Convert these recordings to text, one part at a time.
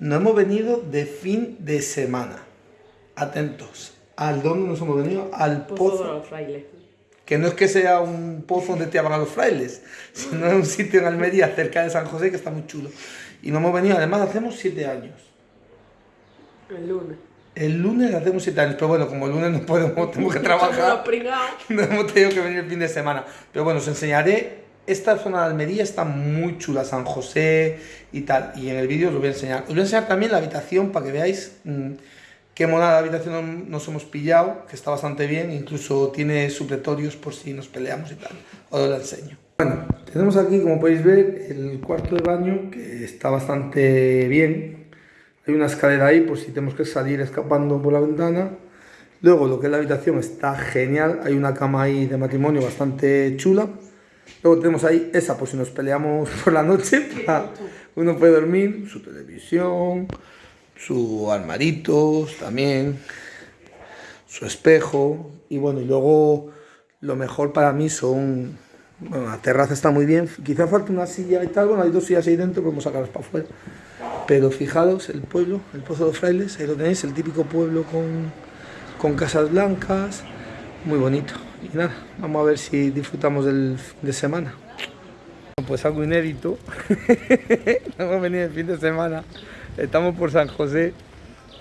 no hemos venido de fin de semana. Atentos. ¿Al dónde nos hemos venido? Al Pozo pozo. de los frailes. Que no es que sea un pozo donde te llevan a los frailes, sino es un sitio en Almería cerca de San José que está muy chulo. Y no hemos venido, además hacemos siete años. El lunes. El lunes hacemos siete años, pero bueno, como el lunes no podemos, tenemos que trabajar, no hemos tenido que venir el fin de semana. Pero bueno, os enseñaré. Esta zona de Almería está muy chula, San José y tal. Y en el vídeo os lo voy a enseñar. Os voy a enseñar también la habitación para que veáis mm, qué monada habitación nos hemos pillado, que está bastante bien. Incluso tiene supletorios por si nos peleamos y tal. Os lo enseño. Bueno, tenemos aquí, como podéis ver, el cuarto de baño que está bastante bien. Hay una escalera ahí por si tenemos que salir escapando por la ventana. Luego lo que es la habitación está genial. Hay una cama ahí de matrimonio bastante chula. Luego tenemos ahí esa por si nos peleamos por la noche. para- uno puede dormir, su televisión, su armaritos también, su espejo. Y bueno, y luego lo mejor para mí son... Bueno, la terraza está muy bien. Quizá falta una silla y tal. Bueno, hay dos sillas ahí dentro, podemos sacarlas para afuera. Pero fijaros, el pueblo, el Pozo de los Frailes, ahí lo tenéis, el típico pueblo con, con casas blancas, muy bonito. Y nada, vamos a ver si disfrutamos del de semana. Pues algo inédito, hemos venido el fin de semana, estamos por San José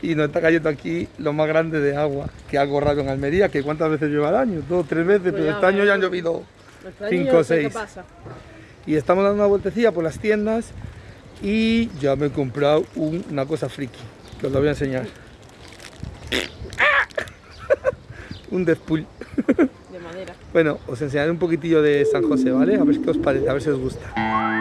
y nos está cayendo aquí lo más grande de agua, que algo raro en Almería, que cuántas veces lleva al año, dos, tres veces, pero ya, este año ya han llovido Cinco o seis. Y estamos dando una vueltecilla por las tiendas y ya me he comprado un- una cosa friki, que os lo voy a enseñar. Un Deadpool. De madera. Bueno, os enseñaré un poquitillo de San José, ¿vale? A ver qué os parece, a ver si os gusta.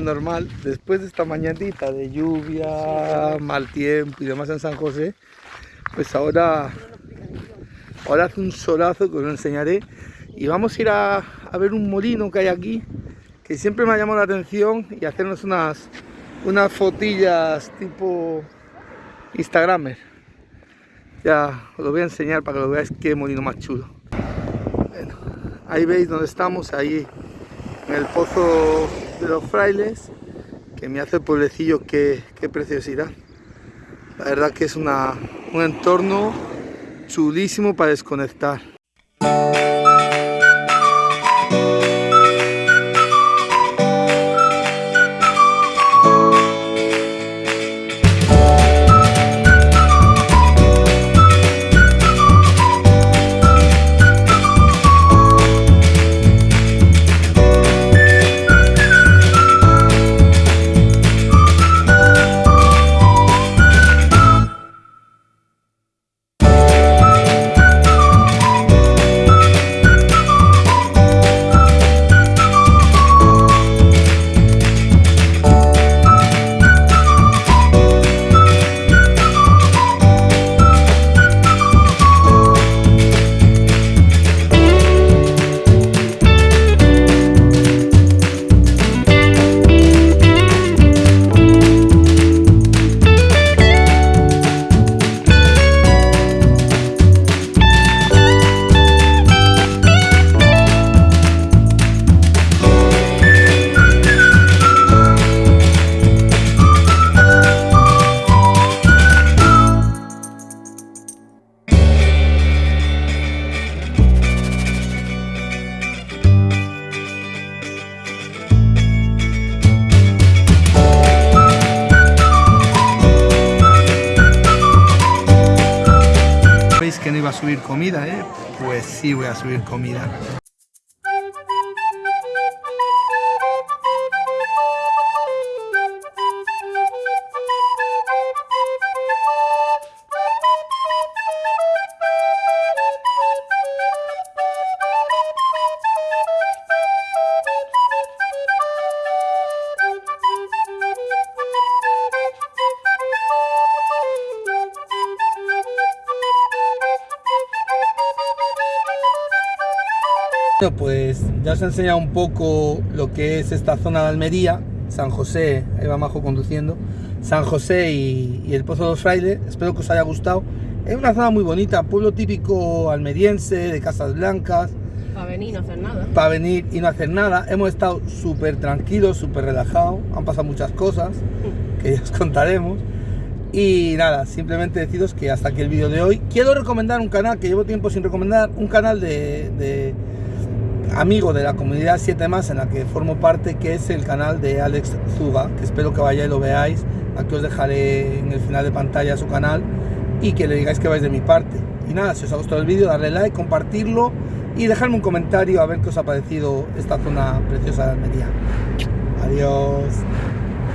Más normal, después de esta mañanita de lluvia, mal tiempo y demás en San José, pues ahora, ahora hace un solazo que os lo enseñaré y vamos a ir a, a ver un molino que hay aquí que siempre me ha llamado la atención y hacernos unas, unas fotillas tipo Instagramer. Ya os lo voy a enseñar para que lo veáis qué molino más chulo. Bueno, ahí veis donde estamos, ahí en el pozo de los frailes, que me hace el pueblecillo, qué, qué preciosidad. La verdad que es una, un entorno chulísimo para desconectar. Subir comida, ¿eh? Pues sí voy a subir comida. Bueno, pues ya os he enseñado un poco lo que es esta zona de Almería, San José, ahí va Majo conduciendo, San José y, y el Pozo de los Frailes, espero que os haya gustado. Es una zona muy bonita, pueblo típico almeriense, de casas blancas, Para venir y no hacer nada. para venir y no hacer nada. Hemos estado súper tranquilos, súper relajados, han pasado muchas cosas que ya os contaremos. Y nada, simplemente deciros que hasta aquí el vídeo de hoy. Quiero recomendar un canal que llevo tiempo sin recomendar, un canal de, de amigo de la comunidad 7 más en la que formo parte, que es el canal de Alex Zuga, que espero que vayáis y lo veáis. Aquí os dejaré en el final de pantalla su canal y que le digáis que vais de mi parte. Y nada, si os ha gustado el vídeo, darle like, compartirlo y dejarme un comentario a ver qué os ha parecido esta zona preciosa de Almería. Adiós.